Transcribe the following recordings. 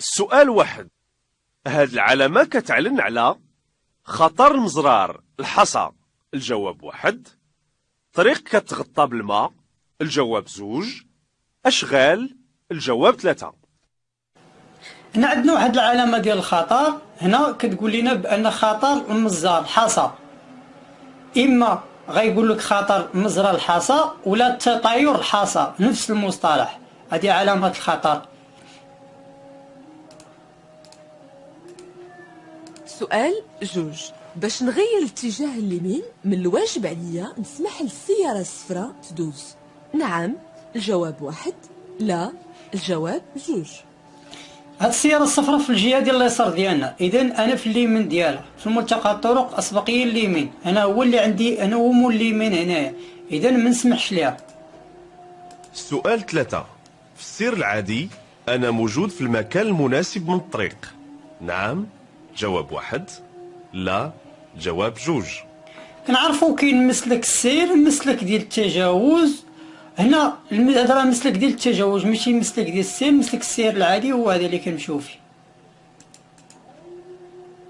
السؤال واحد. هاد العلامة كتعلن على خطر المزرار الحصى الجواب واحد. طريق كتغطى بالماء. الجواب زوج. أشغال. الجواب ثلاثة. هنا عندنا واحد العلامة ديال الخطر. هنا كتقول لنا بأن خطر المزار الحصى إما غيقول لك خطر مزرى الحصى ولا تطاير الحصى نفس المصطلح. هذه علامة الخطر. سؤال جوج. باش نغير الاتجاه اليمين من الواجب عليا نسمح للسيارة الصفراء تدوز. نعم الجواب واحد. لا الجواب جوج. هاد السيارة الصفراء في الجهة ديال اليسار ديالنا. اذا أنا في اليمين ديالها. في ملتقى الطرق أسبقية اليمين. أنا هو اللي عندي أنا هو مول اليمين هنايا. اذا ما نسمحش ليها. السؤال ثلاثة. في السير العادي أنا موجود في المكان المناسب من الطريق. نعم. جواب واحد لا جواب جوج. كنعرفوا كاين مسلك السير مسلك ديال التجاوز. هنا الم- هذا راه مسلك ديال التجاوز ماشي مسلك ديال السير مسلك السير العادي هو هذا اللي كنمشيو فيه.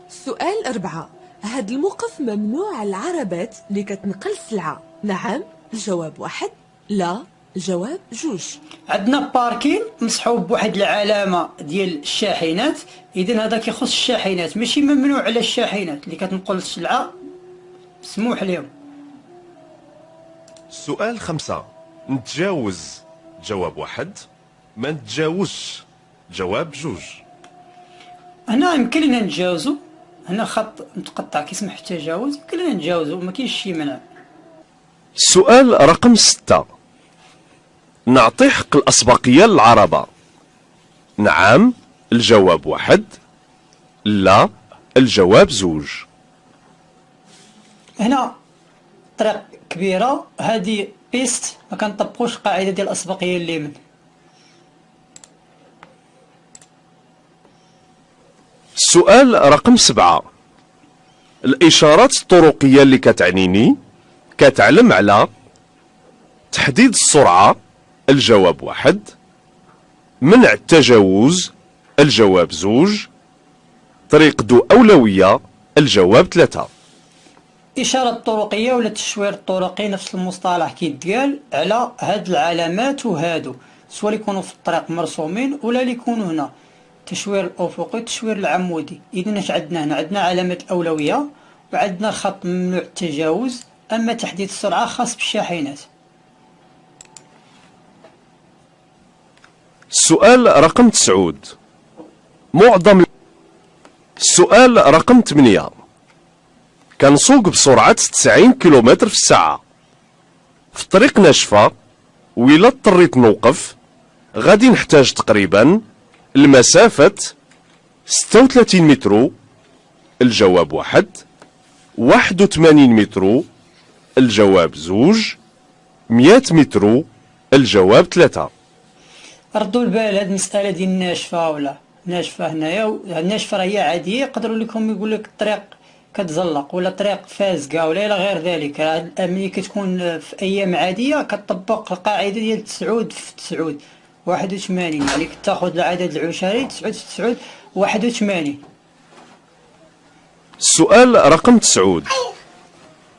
سؤال أربعة. هاد الموقف ممنوع العربات اللي كتنقل سلعة. نعم الجواب واحد لا. الجواب جوج. عندنا باركين مصحوب بواحد العلامة ديال الشاحنات. اذا هذا كيخص الشاحنات ماشي ممنوع على الشاحنات اللي كتنقل السلعة. مسموح لهم. السؤال خمسة. نتجاوز جواب واحد ما نتجاوزش جواب جوج. هنا يمكن لنا نتجاوزو. هنا خط متقطع كيسمح التجاوز يمكن لنا نتجاوزو ما كاينش شي منع السؤال رقم ستة. نعطي حق الأسبقية للعربة نعم الجواب واحد. لا الجواب زوج. هنا طريق كبيرة. هذه بيست ما كنطبقوش القاعده ديال الأسبقية اليمين السؤال رقم سبعة. الإشارات الطرقية اللي كتعنيني كتعلم على تحديد السرعة الجواب واحد. منع التجاوز الجواب زوج. طريق ذو أولوية الجواب ثلاثة. إشارة طرقية ولا التشوير الطرقي نفس المصطلح كيتقال على هاد العلامات وهادو. سواء يكونوا في الطريق مرسومين ولا اللي يكونوا هنا. التشوير الأفقي التشوير العمودي. إذا اش عندنا هنا؟ عندنا علامة الأولوية وعندنا خط ممنوع التجاوز أما تحديد السرعة خاص بالشاحنات. السؤال رقم تسعود. معظم السؤال رقم 8 كنسوق بسرعة 90 كيلومتر في الساعة. في طريق ناشفة وإلا اضطريت نوقف. غادي نحتاج تقريبا المسافة 36 متر. الجواب واحد. 81 متر. الجواب زوج. 100 متر. الجواب ثلاثة. ردوا البال هاد المسألة ديال الناشفة ولا ناشفة هنايا و- الناشفة راه هي عادية يقدروا لكم يقول لك الطريق كتزلق ولا طريق فازقة ولا إلى غير ذلك. راه ملي كتكون في أيام عادية كتطبق القاعدة ديال تسعود في تسعود واحد وثمانين يعني كتاخد العدد العشري تسعود في تسعود واحد وثمانين. السؤال رقم تسعود.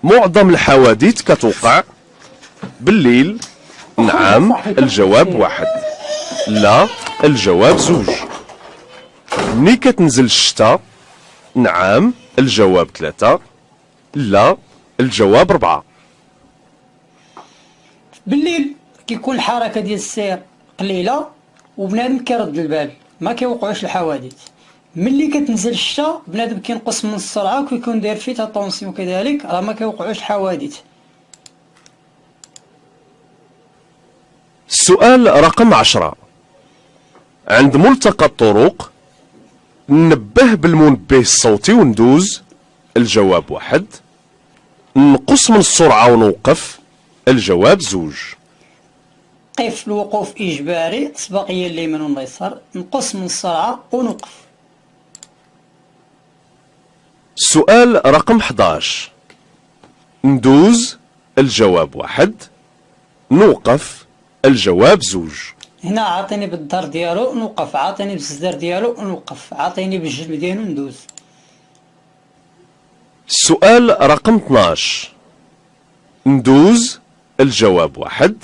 معظم الحوادث كتوقع بالليل نعم الجواب واحد. لا الجواب زوج. ملي كتنزل الشتاء نعم الجواب ثلاثة. لا الجواب ربعة. بالليل كيكون الحركة ديال السير قليلة وبنادم كيرد البال ما كيوقعوش الحوادث. ملي كتنزل الشتا بنادم كينقص من السرعة وكيكون داير فيه طونسيون كذلك راه ما كيوقعوش الحوادث. السؤال رقم عشرة. عند ملتقى الطرق نبه بالمنبه الصوتي وندوز الجواب واحد نقص من السرعة ونوقف الجواب زوج. قف الوقوف إجباري سباقية اليمين واليسار نقص من السرعة ونوقف. السؤال رقم 11 ندوز الجواب واحد نوقف الجواب زوج. هنا عاطيني بالدار ديالو نوقف. عاطيني بالزدار ديالو نوقف. عاطيني بالجلب ديالو ندوز. السؤال رقم 12 ندوز الجواب واحد.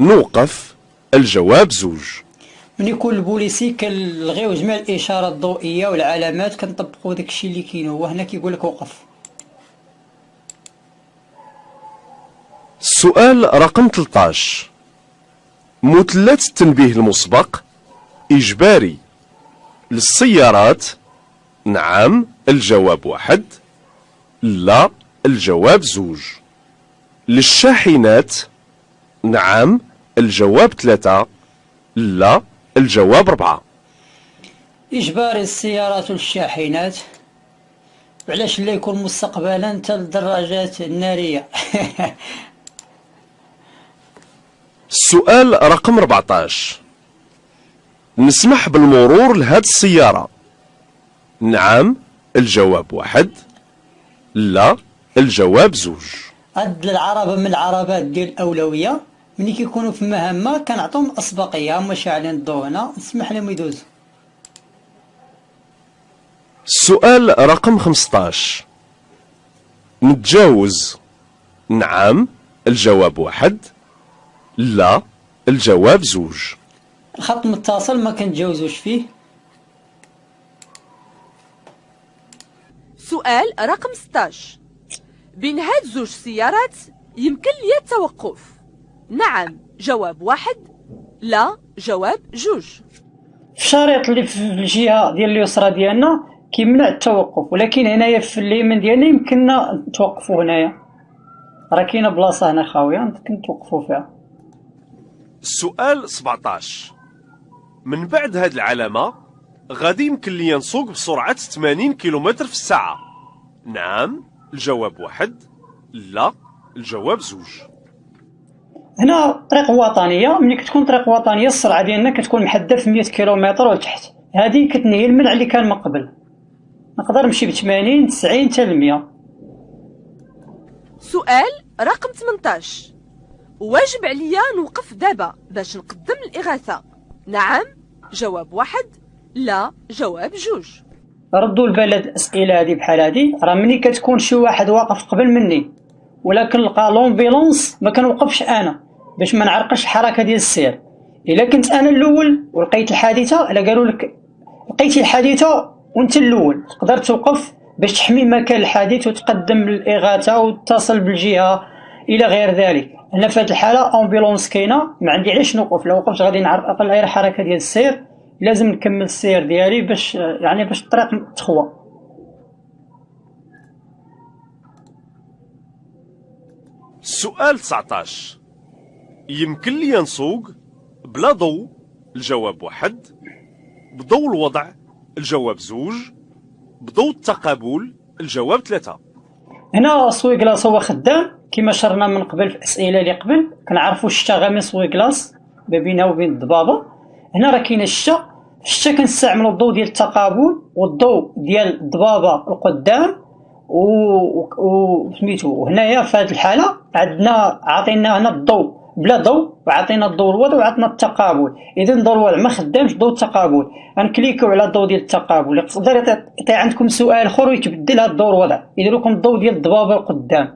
نوقف الجواب زوج. من يكون البوليسي كنلغيو جميع الإشارات الضوئية والعلامات كنطبقوا داكشي اللي كاين هو هنا كيقول لك وقف. السؤال رقم 13 مثلث التنبيه المسبق إجباري للسيارات. نعم الجواب واحد. لا الجواب زوج. للشاحنات. نعم الجواب ثلاثة. لا الجواب ربعة إجباري السيارات والشاحنات. وعلاش لا يكون مستقبلا حتى الدراجات النارية؟ السؤال رقم 14 نسمح بالمرور لهاد السيارة. نعم الجواب واحد. لا الجواب زوج. هاد العربة من العربات ديال الأولوية. ملي كيكونوا في مهمة كنعطيهم الأسبقية هما شاعلين الضوء هنا نسمح لهم يدوزوا السؤال رقم 15 نتجاوز. نعم الجواب واحد. لا الجواب زوج. الخط متصل ما كنتجاوزوش فيه؟ سؤال رقم 16 بين هاد زوج سيارات يمكن لي التوقف. نعم جواب واحد لا جواب جوج. في الشريط اللي في الجهة ديال اليسرى ديالنا كيمنع التوقف ولكن هنايا في اليمين ديالنا يمكننا نتوقفوا هنايا. راه كاينة بلاصة هنا خاوية يمكن نتوقفوا فيها. السؤال 17 من بعد هاد العلامة غادي يمكن لي نسوق بسرعة 80 كيلومتر في الساعة. نعم الجواب واحد لا الجواب زوج. هنا طريق وطنية ملي كتكون طريق وطنية السرعة ديالنا كتكون محددة في 100 كيلومتر ولتحت. هذه كتنهي المنع اللي كان من قبل. نقدر نمشي ب 80 90 حتى ل 100 سؤال رقم 18 واجب عليا نوقف دابا باش نقدم الإغاثة. نعم جواب واحد لا جواب جوج. ردوا البال هاد الاسئله هادي بحال هادي راه ملي كتكون شي واحد واقف قبل مني ولكن لقى l'ambulance ما كنوقفش أنا باش ما نعرقلش الحركه ديال السير. إلا كنت أنا الأول ولقيت الحادثة إلا قالوا لك لقيتي الحادثة وأنت الأول تقدر توقف باش تحمي مكان الحادث وتقدم الإغاثة وتصل بالجهة إلى غير ذلك. هنا في هذه الحالة ambulance كاينة. ما عندي علاش نوقف. لو وقفت غادي نعرقل غير الحركه ديال السير. لازم نكمل السير ديالي باش يعني باش الطريق تخوى. السؤال 19 يمكن لي نسوق بلا ضوء؟ الجواب واحد. بضوء الوضع؟ الجواب زوج. بضوء التقابل؟ الجواب ثلاثة. هنا سوي كلاص هو خدام. كما شرنا من قبل في الاسئله اللي قبل كنعرفوا الشتا سوي كلاص ما بينها وبين الضبابة. هنا راه كاين الشتا. الشتا كنستعملوا الضوء ديال التقابل والضوء ديال الضبابة القدام و سميتو وهنايا في هذه الحالة عندنا عطينا هنا الضوء بلا ضوء وعطينا الضوء الوضع وعطينا التقابل. إذا الضوء الوضع ما خدامش ضوء التقابل. غنكليكيو على الضوء ديال التقابل. يقدر يعطي عندكم سؤال آخر ويتبدل هذا الضوء الوضع. يدير لكم الضوء ديال الضبابة القدام.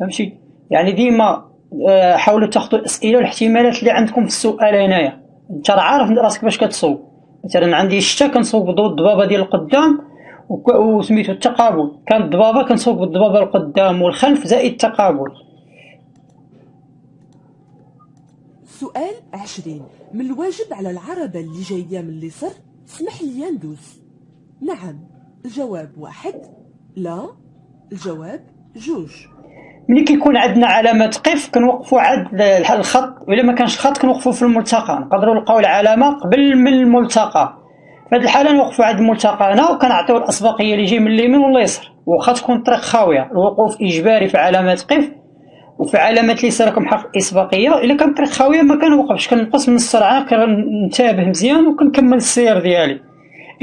فهمتي؟ يعني ديما آه، حاولوا تاخذوا الأسئلة والاحتمالات اللي عندكم في السؤال هنايا. أنت عارف راسك باش كتصوب مثلا عندي الشتا كنصوب بضوء الضبابة ديال القدام وسميتو التقابل. كان الضبابة كنصوب بالضبابة القدام والخلف زائد التقابل. سؤال عشرين. من الواجب على العربة اللي جاية من اليسر اسمح لي ندوز نعم الجواب واحد لا الجواب جوج. ملي كيكون عندنا علامة قف كنوقفوا عند الخط وإلا ما كانش الخط كنوقفوا في الملتقى. نقدروا نلقاو العلامة قبل من الملتقى. في هذه الحالة نوقفوا عند الملتقى هنا وكنعطيو الأسبقية اللي يجي من اليمين ولا اليسار واخا تكون الطريق خاوية الوقوف إجباري في علامة قف وفي علامة اليسار حق الإسبقية. إلا كانت الطريق خاوية ما كنوقفش كنقص من السرعة كنتابه مزيان وكنكمل السير ديالي.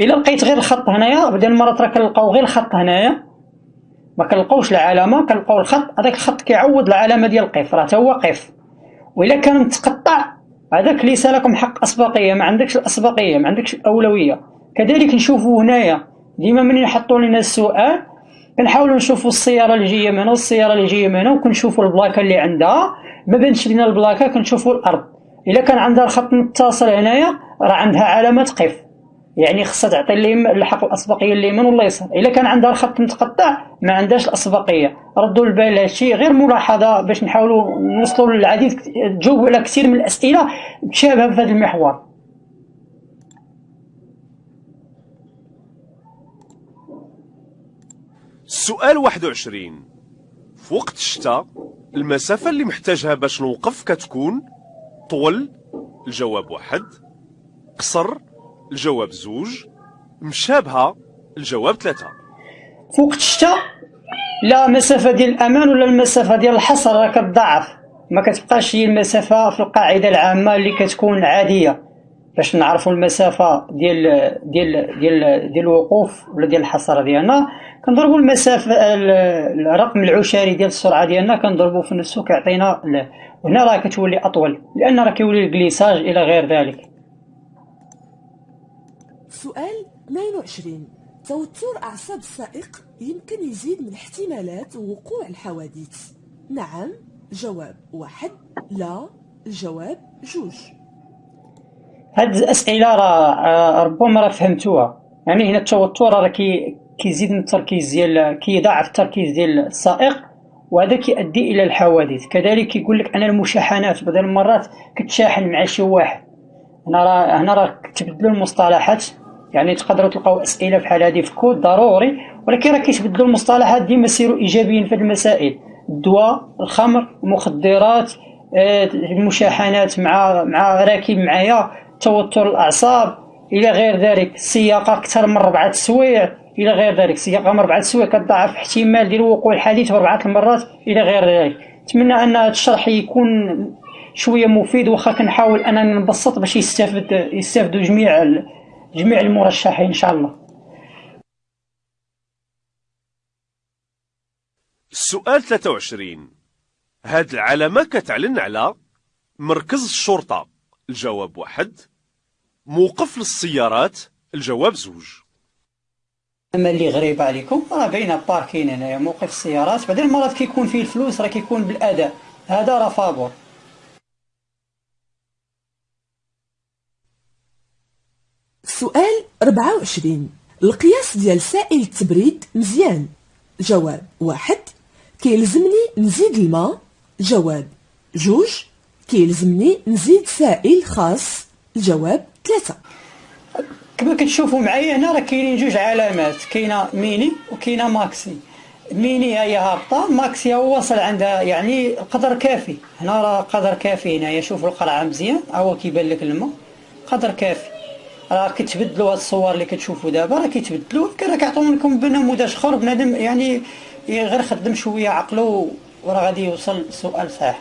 إلا لقيت غير الخط هنايا بدل المرات راه كنلقاو غير الخط هنايا ما كنلقاوش العلامة كنلقاو الخط هذاك الخط كيعوض العلامة ديال قف راه تا هو قف وإلا كان متقطع هذاك ليس لكم حق أسبقية ما عندكش الأسبقية ما عندكش الأولوية. كذلك نشوفوا هنايا ديما من يحطوا لنا السؤال كنحاولوا نشوفوا السيارة اللي جاية من هنا والسياره اللي جاية من هنا وكنشوفوا البلاكة اللي عندها. ما بانش لينا البلاكة كنشوفوا الأرض. إلا كان عندها الخط متصل هنايا راه عندها علامة قف يعني خصها تعطي اليمين الحق الأسبقية اليمين ولا اليسار إلا كان عندها الخط متقطع ما عندهاش الأسبقية. ردوا البال هادشي. غير ملاحظة باش نحاولوا نوصلوا للعديد تجاوبوا على كثير من الأسئلة متشابهة في هذا المحور. السؤال 21 في وقت الشتاء المسافة اللي محتاجها باش نوقف كتكون طول؟ الجواب واحد. قصر؟ الجواب زوج مشابهة الجواب ثلاثة. في وقت الشتاء لا مسافة ديال الأمان ولا المسافة ديال الحصر راه كتضاعف ما كتبقاش هي المسافة في القاعدة العامة اللي كتكون عادية. باش نعرفوا المسافة ديال ديال ديال ديال الوقوف ولا ديال الحصر ديالنا كنضربوا المسافة الرقم العشري ديال السرعة ديالنا كنضربوا في نفسه كيعطينا هنا راه كتولي أطول لأن راه كيولي الكليساج إلى غير ذلك. سؤال 22 توتر أعصاب السائق يمكن يزيد من احتمالات وقوع الحوادث. نعم جواب واحد. لا الجواب جوج. هاد الأسئلة راه ربما راه فهمتوها. يعني هنا التوتر راه كي كيزيد من التركيز ديال كيضاعف التركيز ديال السائق وهذا كيؤدي إلى الحوادث. كذلك كيقول لك أن المشاحنات بعض المرات كتشاحن مع شي واحد. هنا راه هنا راه كتبدلوا المصطلحات. يعني تقدروا تلقاو أسئلة بحال هذه في كود ضروري ولكن راه كيتبدلوا المصطلحات ديما سيروا إيجابيين في المسائل. الدواء الخمر المخدرات آه، المشاحنات مع مع راكب معايا توتر الأعصاب إلى غير ذلك. السياقة أكثر من ربعة السوايع إلى غير ذلك. السياقة من ربعة السوايع كتضاعف احتمال ديال وقوع الحادث أربعة المرات إلى غير ذلك. نتمنى أن هذا الشرح يكون شوية مفيد واخا كنحاول اننا نبسط باش يستافد يستافدوا جميع جميع المرشحين إن شاء الله. السؤال 23 هاد العلامة كتعلن على مركز الشرطة. الجواب واحد. موقف للسيارات. الجواب زوج. أما اللي غريب عليكم راه باينه باركين هنايا موقف السيارات. بعدين المرات كيكون فيه الفلوس راه كيكون بالأداء. هذا راه فابور سؤال 24 القياس ديال سائل التبريد مزيان. جواب واحد كيلزمني نزيد الماء. جواب جوج كيلزمني نزيد سائل خاص. الجواب ثلاثة. كما كتشوفوا معايا هنا راه كاينين جوج علامات. كاينة ميني وكاينة maxi. ميني هي هابطة maxi هو واصل عندها يعني قدر كافي. هنا راه قدر كافي هنايا. شوفوا القرعة مزيان هو كيبان لك الماء. قدر كافي. راه كتبدلوا هاد الصور اللي كتشوفوا دابا راه كيتبدلوا. راه كيعطيو لكم بنموذج اخر بنادم يعني غير خدم شوية عقلو وراه غادي يوصل السؤال صحيح.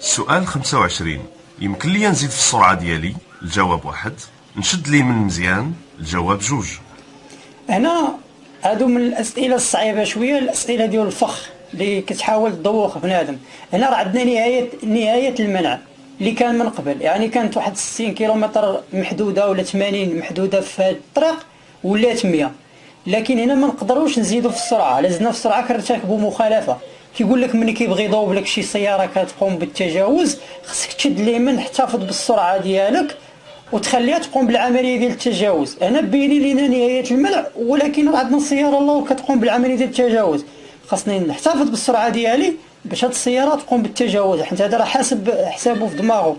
سؤال 25 يمكن لي نزيد في السرعة ديالي؟ الجواب واحد. نشد لي من مزيان؟ الجواب جوج. هنا هادو من الأسئلة الصعيبة شوية الأسئلة ديال الفخ. اللي كتحاول تدوخ بنادم. هنا راه عندنا نهايه نهاية المنع اللي كان من قبل. يعني كانت واحد 60 كيلومتر محدودة ولا 80 محدودة في الطريق ولات 100 لكن هنا ما نقدروش نزيدوا في السرعة. لازمنا في السرعة كنرتكبوا مخالفه كيقول لك ملي كيبغي يضوب لك شي سيارة كتقوم بالتجاوز خصك تشد اليمين احتفظ بالسرعة ديالك وتخليها تقوم بالعملية ديال التجاوز. أنا بيني لينا نهاية المنع ولكن راه عندنا السياره الله كتقوم بالعملية ديال التجاوز. خاصني نحتفظ بالسرعة ديالي باش هاد السيارة تقوم بالتجاوز حيت هذا راه حاسب حسابه في دماغه.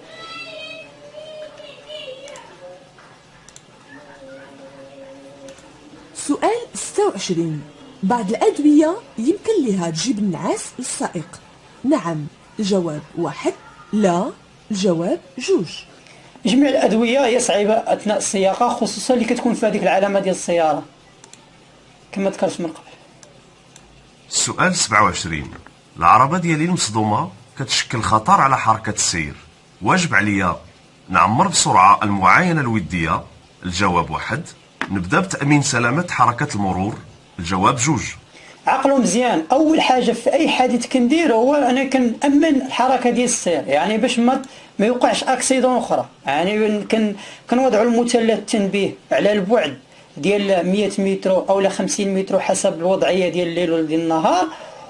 سؤال 26 بعض الأدوية يمكن لها تجيب النعاس للسائق نعم الجواب واحد. لا الجواب جوج. جميع الأدوية هي صعيبة أثناء السياقة خصوصا اللي كتكون في هذيك العلامة ديال السيارة. كما ذكرت من قبل. سؤال 27 العربة ديالي المصدومة كتشكل خطر على حركة السير. واجب عليا نعمر بسرعة المعاينة الودية. الجواب واحد. نبدأ بتأمين سلامة حركة المرور. الجواب جوج. عقلوا مزيان. أول حاجة في أي حادث كندير هو أنا كنأمن الحركة ديال السير. يعني باش ما ما يوقعش أكسيدون أخرى. يعني كن كنوضعوا المثلث التنبيه على البعد. ديال 100 متر أو 50 متر حسب الوضعية ديال الليل ولا ديال النهار.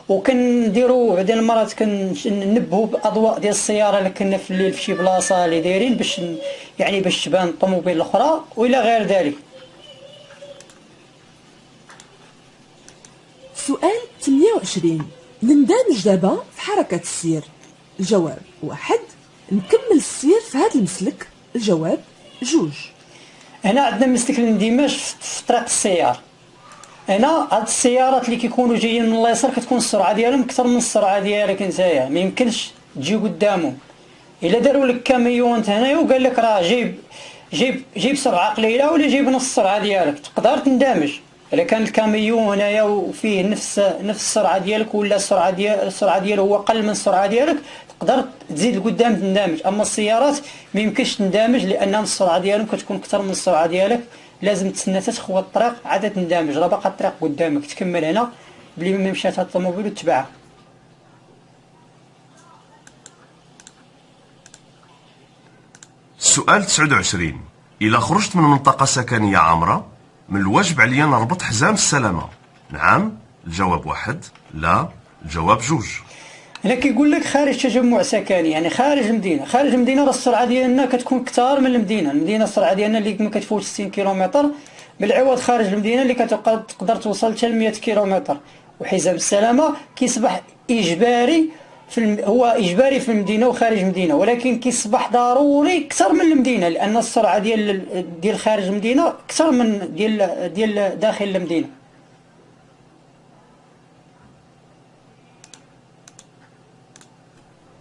وكنديروا بعدين المرات كنبهوا بأضواء ديال السيارة اللي كنا في الليل في شي بلاصة اللي دايرين باش يعني باش تبان الطوموبيل الأخرى وإلى غير ذلك. سؤال 28 نندمج دابا في حركة السير. الجواب واحد. نكمل السير في هذا المسلك. الجواب جوج. هنا عندنا مسلك الاندماج في طريق السيار هنا هاد السيارات اللي كيكونوا جايين من اليسار كتكون السرعة ديالهم أكثر من السرعة ديالك نتايا. ما يمكنش تجي قدامهم إلا داروا لك كاميون هنايا وقال لك راه جايب جيب جيب سرعة قليلة ولا جيب نص السرعه ديالك. تقدر تندمج. الا كان الكاميون هنايا وفيه نفس نفس السرعة ديالك ولا السرعة ديال السرعة ديالو هو أقل من السرعة ديالك تقدر تزيد لقدام تندمج أما السيارات ما يمكنش تندمج لأن السرعة ديالهم كتكون أكثر من السرعة ديالك. لازم تسنى تخوى الطريق عاد تندمج راه باقا الطريق قدامك تكمل هنا بلي ما مشات هاد الطوموبيل وتبعها سؤال 29 إلا خرجت من منطقة سكنية عامرة من الواجب عليا نربط حزام السلامة. نعم الجواب واحد لا الجواب جوج. هنا كيقول لك خارج تجمع سكني يعني خارج المدينة خارج المدينة راه السرعة ديالنا كتكون أكثر من المدينة. المدينة السرعة ديالنا اللي ما كتفوتش 60 كيلومتر. بالعوض خارج المدينة اللي كتقدر توصل حتى ل 100 كيلومتر. وحزام السلامة كيصبح إجباري في الم... هو إجباري في المدينة وخارج المدينة ولكن كيصبح ضروري أكثر من المدينة لأن السرعة ديال ديال خارج المدينة أكثر من ديال ديال داخل المدينة.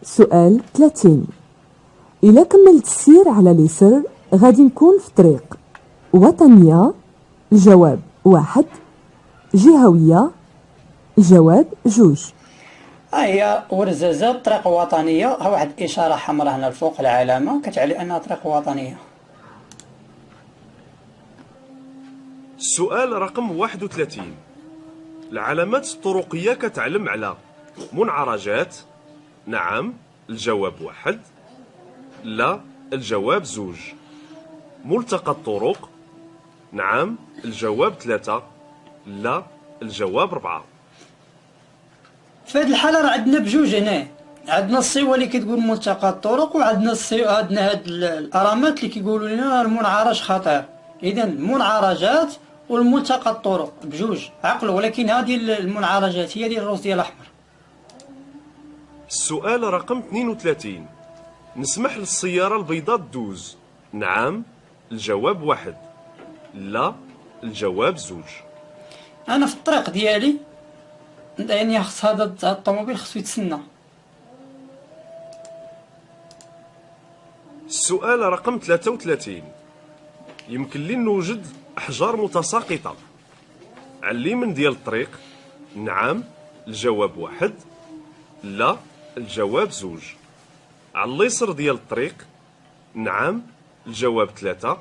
سؤال 30 إلا كملت السير على اليسر؟ غادي نكون في طريق وطنية؟ الجواب واحد. جهوية؟ الجواب جوج. هي ورزازة طريق وطنية. ها واحد الإشارة حمراء هنا الفوق العلامة. كتعني أنها طريق وطنية. السؤال رقم 31 العلامات الطرقية كتعلم على منعرجات. نعم الجواب واحد. لا الجواب زوج. ملتقى الطرق. نعم الجواب ثلاثة. لا الجواب أربعة. في هذه الحالة راه عندنا بجوج هنا. عندنا الصيوة اللي كتقول ملتقى الطرق وعندنا الصي... عندنا هاد الأرامات اللي كيقولوا لنا المنعرج خطير إذا المنعرجات والملتقى الطرق بجوج عقلوا ولكن هذه المنعرجات هي ديال الروس ديال الأحمر. السؤال رقم 32 نسمح للسيارة البيضاء تدوز. نعم الجواب واحد. لا الجواب زوج. أنا في الطريق ديالي يعني خص هذا الطوموبيل خصو يتسنى السؤال رقم 33 يمكن لي نوجد أحجار متساقطة على اليمين ديال الطريق نعم الجواب واحد لا الجواب زوج على اليسر ديال الطريق نعم الجواب ثلاثة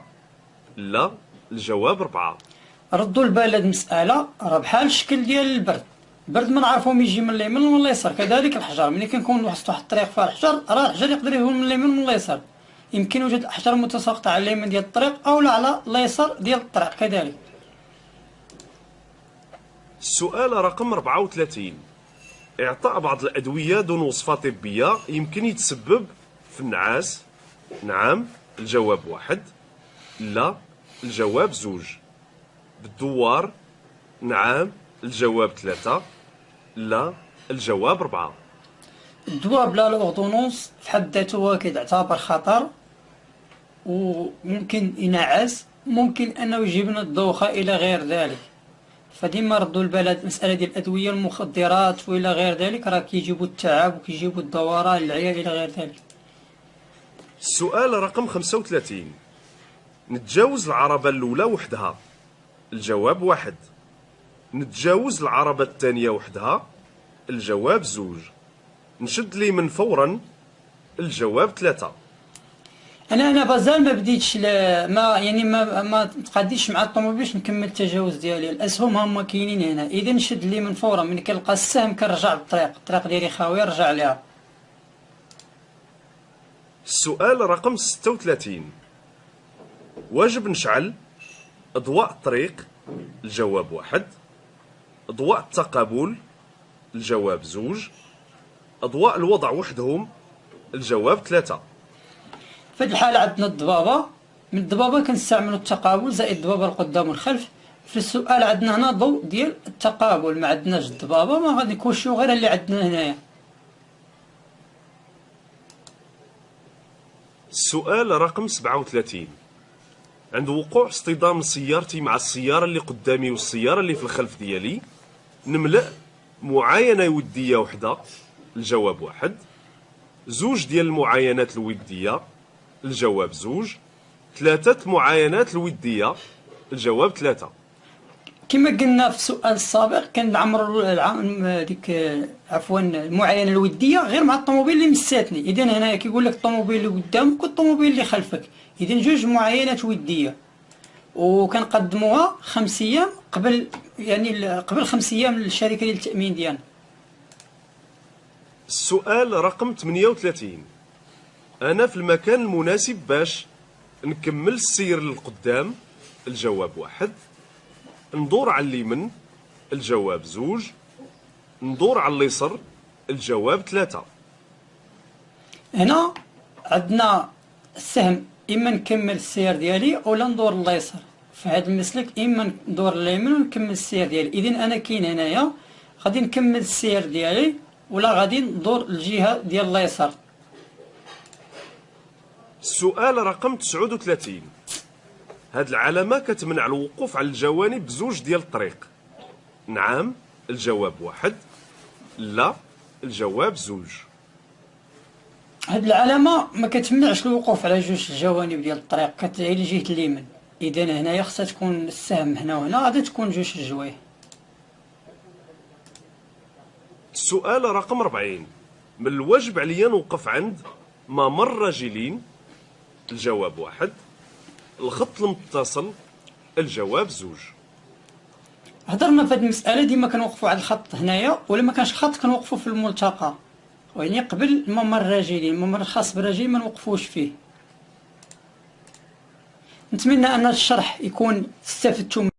لا الجواب أربعة ردوا البال هاد المسألة راه بحال الشكل ديال البرد البرد ما نعرفهم يجي من اليمين ومن اليسار. كذلك الحجر. ملي كنكون واحد الطريق فيها الحجر راه الحجر يقدر يكون من اليمين ومن اليسار. يمكن وجود احجار متساقطة على اليمين ديال الطريق أو على اليسار ديال الطريق. كذلك. السؤال رقم 34 إعطاء بعض الأدوية دون وصفة طبية يمكن يتسبب في النعاس؟ نعم الجواب واحد. لا الجواب زوج. بالدوار؟ نعم الجواب ثلاثة. لا الجواب أربعة الدواء بلا الأوردونونس في حد ذاته هو كيتعتبر خطر وممكن ينعس ممكن أنه يجيب لنا الدوخة إلى غير ذلك. فديما ردوا البال المسألة ديال الأدوية المخدرات وإلى غير ذلك راه كيجيبوا التعب وكيجيبوا الدوران للعيا إلى غير ذلك. السؤال رقم 35 نتجاوز العربة الأولى وحدها. الجواب واحد. نتجاوز العربة الثانية وحدها؟ الجواب زوج. نشد لي من فورا. الجواب ثلاثة. أنا أنا بازال ما بديتش ما يعني ما ما تقاديش مع الطوموبيل باش نكمل التجاوز ديالي. الأسهم هما كاينين هنا. إذا نشد لي من فورا. ملي كنلقى السهم كنرجع للطريق الطريق ديالي خاوية نرجع ليها. السؤال رقم 36 واجب نشعل أضواء الطريق. الجواب واحد. أضواء التقابل الجواب زوج. أضواء الوضع وحدهم الجواب ثلاثة. في هذه الحالة عندنا الضبابة. من الضبابة كنستعملوا التقابل زائد الضبابة القدام والخلف. في السؤال عندنا هنا ضوء ديال التقابل. ما عندناش الضبابة ما غادي نكوشيو غير اللي عندنا هنايا. السؤال رقم 37 عند وقوع اصطدام سيارتي مع السيارة اللي قدامي والسيارة اللي في الخلف ديالي نملأ معاينة ودية وحدة الجواب واحد. زوج ديال المعاينات الودية الجواب زوج. ثلاثة معاينات الودية الجواب ثلاثة. كما قلنا في السؤال السابق كان عمر ديك عفوا المعاينة الودية غير مع الطوموبيل اللي مساتني اذا هنا كيقول لك الطوموبيل اللي قدامك والطوموبيل اللي خلفك. اذا جوج معاينات ودية. وكنقدموها خمس أيام قبل يعني قبل خمس أيام للشركة ديال التأمين ديالنا. السؤال رقم 38 أنا في المكان المناسب باش نكمل السير للقدام. الجواب واحد. ندور على اليمين الجواب زوج. ندور على اليسر. الجواب ثلاثة. هنا عندنا السهم اما نكمل السير ديالي اولا ندور لليسر في هذا المسلك اما ندور لليمين ونكمل السير ديالي. اذا أنا كاين هنايا غادي نكمل السير ديالي ولا غادي ندور الجهه ديال اليسار السؤال رقم 39 هاد العلامة كتمنع الوقوف على الجوانب بزوج ديال الطريق. نعم الجواب واحد لا الجواب زوج. هاد العلامة ما كتمنعش الوقوف على جوج الجوانب ديال الطريق كتعي لجهة اليمين إذا هنايا خصها تكون السهم هنا وهنا غادي تكون جوج الجوايه السؤال رقم 40 من الواجب عليا نوقف عند ممر راجلين الجواب واحد. الخط المتصل الجواب زوج. هضرنا في هذه المسألة ديما كنوقفوا على الخط هنايا ولا ما كانش خط كنوقفوا في الملتقى. يعني قبل ممر الراجلين الممر الخاص بالراجلين ما نوقفوش فيه. نتمنى أن الشرح يكون استفدتم